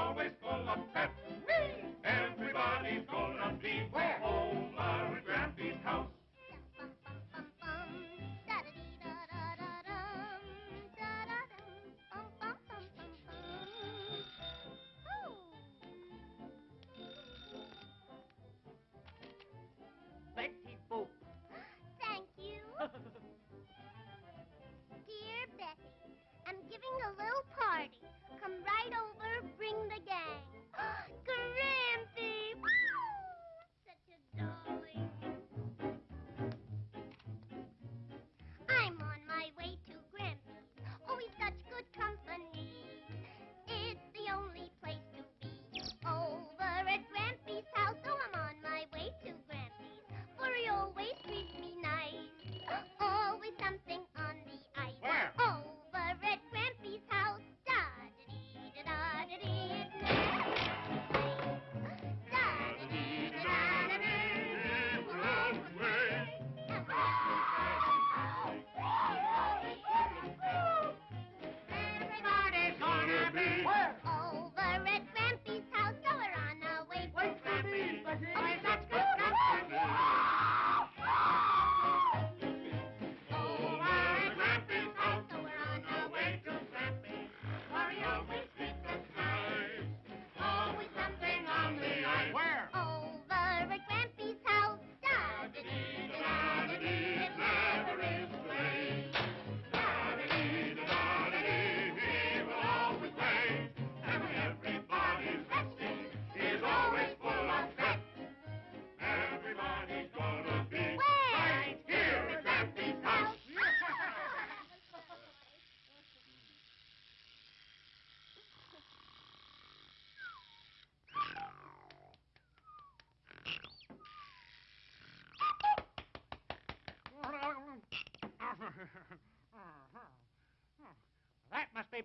always full of pep. Everybody's gonna be Where? over at Grampy's house. Betty Boop. Thank you. Dear Betty, I'm giving a little party. Come right over, the gang. Grampy! Such a darling. I'm on my way to Grampy's. Always such good company. It's the only place to be. Over at Grampy's house. so I'm on my way to Grampy's. For he always treats me nice. Always something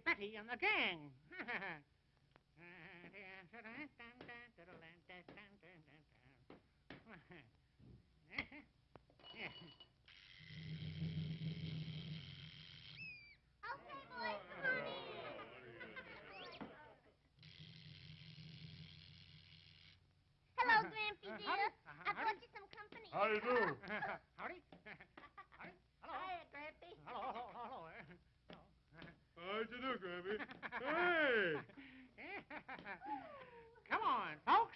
That Betty and the gang. Okay, boys, come on in. Hello, Grampy Uh, dear. Uh, I howdy. brought you some company. How do you do? Howdy. Howdy. Hello. Hiya, Grampy. Hello, hello, hello. eh. Hello. How'd you do, Grammy? Hey! Come on, folks,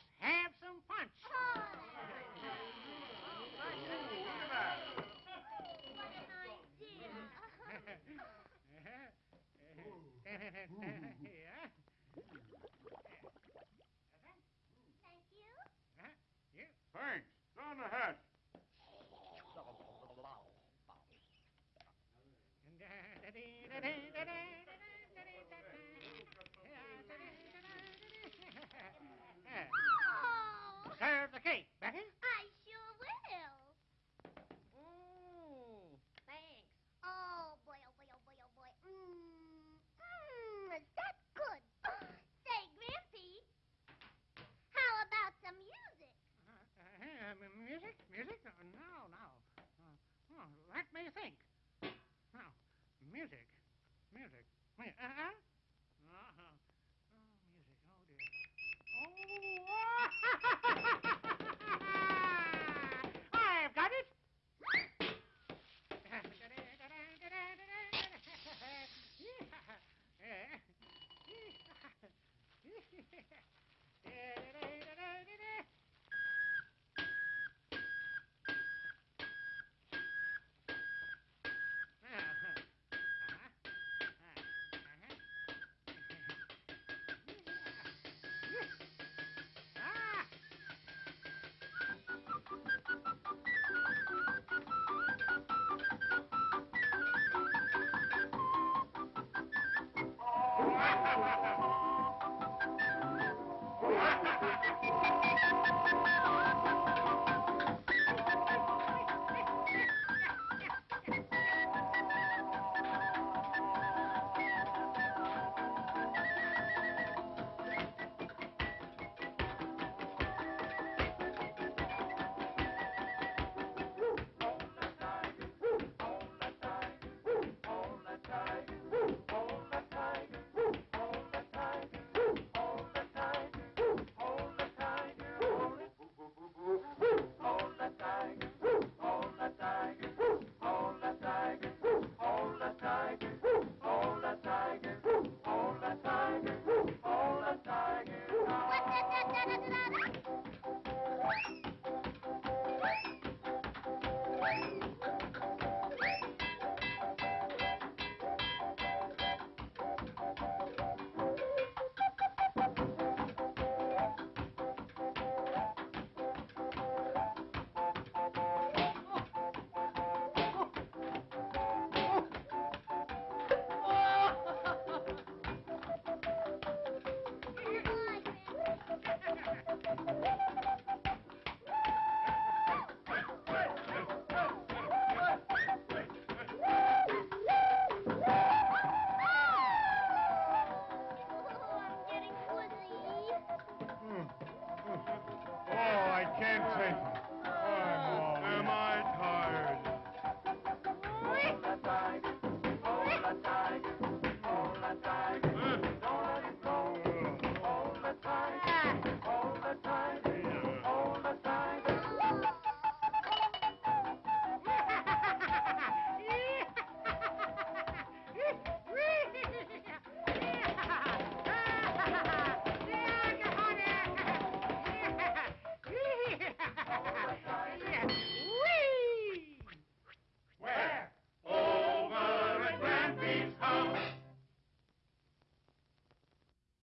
Ha ha ha!